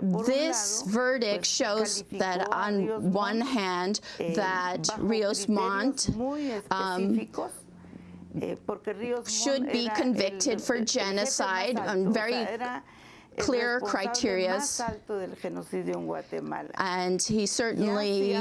This verdict shows that on one hand eh, that Rios Montt um, eh, porque Ríos should be convicted for el jefe más genocide on very clear responsable criterias. más alto del genocidio en Guatemala. and he certainly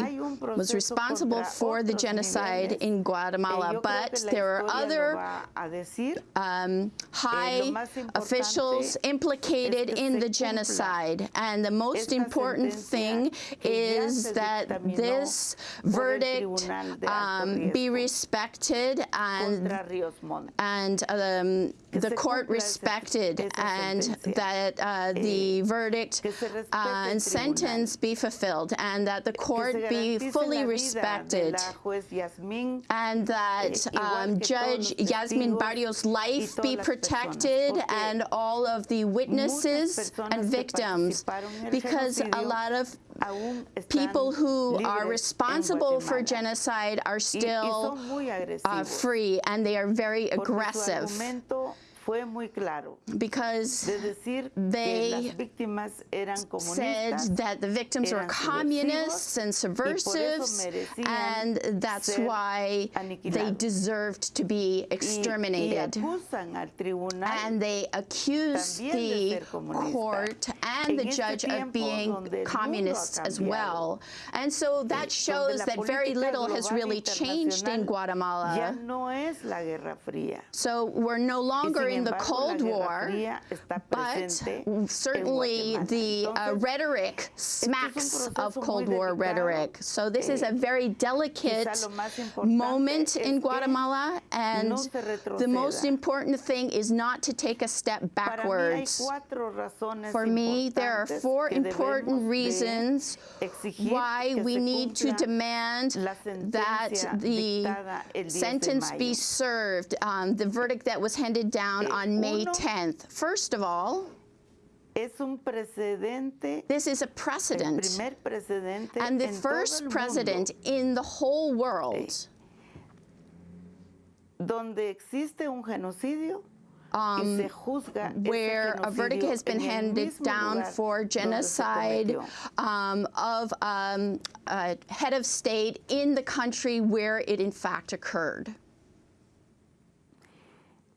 was responsible for the genocide in Eh, Guatemala, but there are other va a decir. um, high officials implicated in the genocide. And the most important thing is that this verdict Tribunal de Alto um, be respected and contra Ríos Montt. and um, the court respected and that uh, the verdict se respete uh, and sentence be fulfilled and that the court be fully respected de la juez Yasmín and that um, Judge Yasmin Barrios' life be protected and all of the witnesses and victims participaron en el because a lot of people who are responsible for genocide are still uh, free and they are very aggressive fue muy claro because de decir they que las víctimas eran said that the victims were communists and subversivos, y por eso subversives, and that's why they deserved to be y, y exterminated. al And they accused the court and the En este judge of being donde el mundo ha communists as well. And so that shows that very little has really changed in Guatemala. no es la Guerra Fría. So we're no longer in the Cold War, but certainly the uh, rhetoric smacks of Cold War rhetoric. So this is a Eh, very delicate quizá lo más importante moment in Guatemala, and the most important thing is not to take a step Para mí hay backwards. For me, there are four important reasons why we need to demand that the dictada el 10 de sentence be served, um, the verdict that was handed down Eh, on May 10th. First of all, Es un precedente, this is a el precedent, primer precedente and the first president in the whole world donde existe un genocidio y um, se juzga where a verdict has been handed down for genocide um, of um, a head of state in the country where it in fact occurred.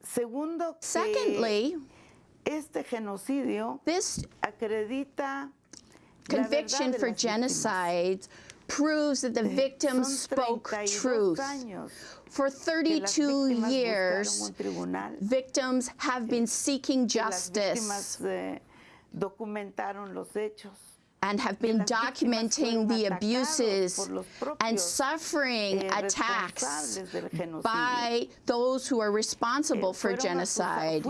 Segundo, Secondly, este genocidio this acredita conviction for genocide proves that the victims spoke truth. For 32 years, buscaron un tribunal, victims have been seeking justice eh, documentaron los hechos. And have been documenting the abuses and suffering eh, attacks responsables del genocidio. by those who are Eh, responsible for genocide.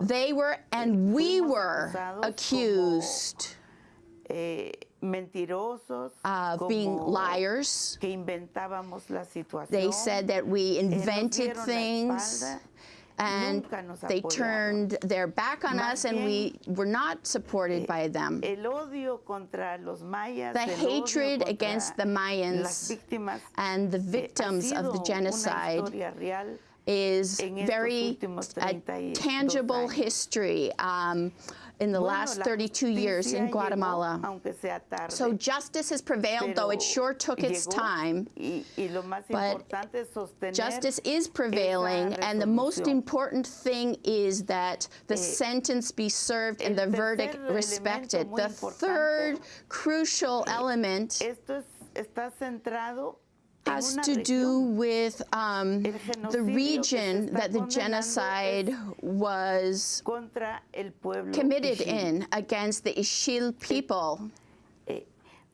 They were and we were accused eh, of being liars. que inventábamos la situación. They said that we eh, invented things and they turned their back on us and we were not supported by them. El odio contra los mayas, The hatred against the Mayans and the eh, victims of the genocide is very a tangible history um, in the last 32 years in Guatemala. aunque sea tarde, So justice has prevailed, though it sure took its time. y, y lo más but importante es sostener Justice is prevailing, and the most important thing is that the Eh, sentence be served and the verdict respected. The third crucial element Esto es, está centrado en has to do with um, the genocidio que se region that the genocide was contra el pueblo committed in against the Ixil people. Eh,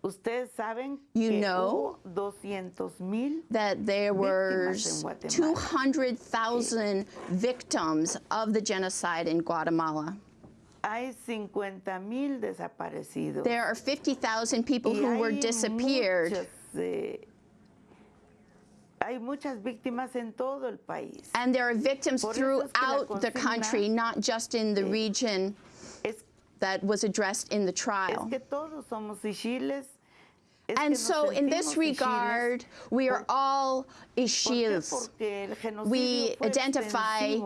ustedes saben You know hubo 200 mil that there were Víctimas en Guatemala. 200,000 victims of the genocide in Guatemala. hay 50 mil desaparecidos. There are 50,000 people who were disappeared. Hay muchas víctimas en todo el país. And there are victims Por eso es que throughout the country, not just in the region Es, that was addressed in the es trial. que todos somos ixiles. Es que And so, in this regard, we are all. Ixils. Porque el genocidio We fue identify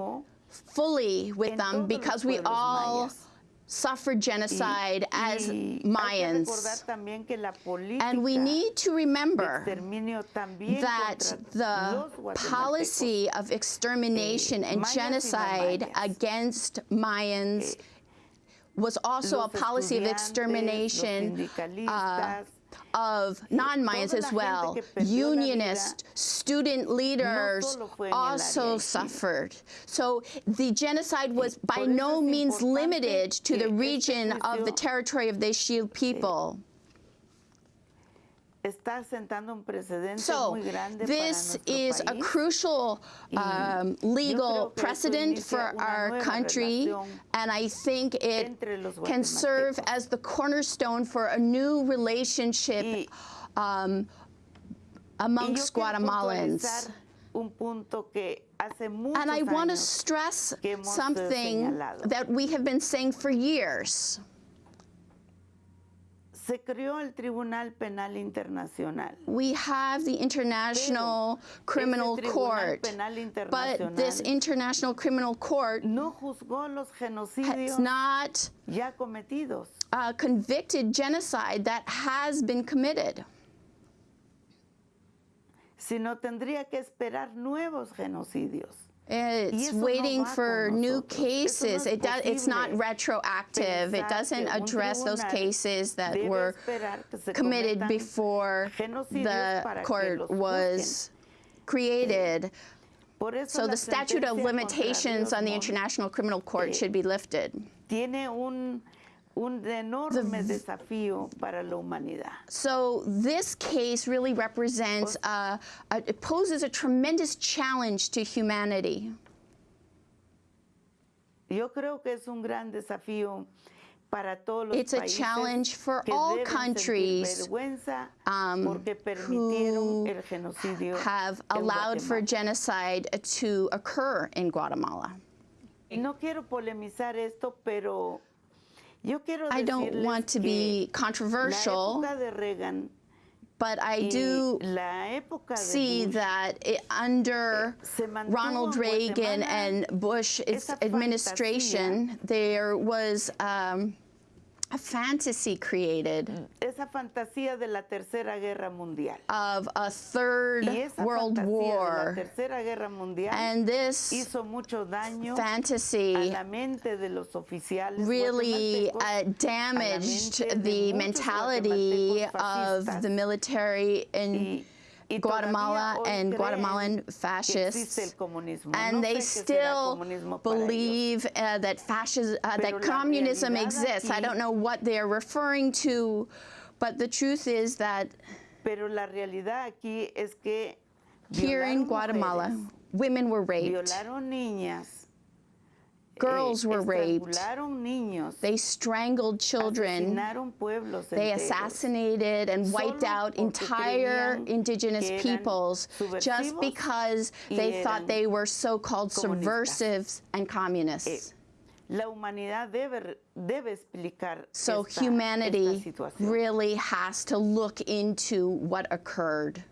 fully with them because we all mayas. Suffered genocide as y hay Mayans. recordar también que la política And we need to remember that the policy of extermination and mayas genocide against Mayans was also a policy of extermination uh, of non-Mayans as well. que perdió la Unionists, student leaders solo fue en el área also suffered. So the genocide was by no means limited to the region of the territory of the Ixil people. So muy grande this is a crucial um, legal creo que eso precedent for our country, and I think it can serve as the cornerstone for a new relationship um, amongst Guatemalans. un punto que hace And I want to stress something that we have been saying for years. Se creó el Tribunal Penal Internacional. We have the International ese Criminal Court, but this International Criminal Court no juzgó los has genocidios not ya cometidos. uh, convicted genocide that has been committed. sino tendría que esperar nuevos genocidios. It's waiting for new nosotros. Eso no cases. it does, it's not retroactive. It doesn't address those cases that were esperar que se committed before the court was created. So the statute of limitations on the International Criminal Court eh, should be lifted. Un, enorme desafío para la humanidad. So this case really represents, uh, a, it poses a tremendous challenge to humanity. Yo creo que es un gran desafío para todos los It's a challenge for all countries, um, who have allowed for genocide to occur in Guatemala. No quiero polemizar esto, pero I don't want to be controversial, but I do see that it, under Ronald Reagan and Bush administration, there was um, a fantasy created esa fantasía de la Tercera Guerra Mundial. of a third world fantasía de la war. Tercera Guerra Mundial And this hizo mucho daño a fantasy la mente de los oficiales really uh, damaged the mentality of the military in Guatemala and Guatemalan fascists. And they sé qué será still comunismo para ellos. believe uh, that fascism, uh, that communism exists. I don't know what they're referring to, but the truth is that Pero la realidad aquí es here in Guatemala, women were raped, girls eh, were raped, niños, they strangled children, they assassinated and wiped out entire indigenous peoples just because they thought they were so-called subversives and communists. Humanidad debe, debe explicar So esta, esta humanity situación. really has to look into what occurred.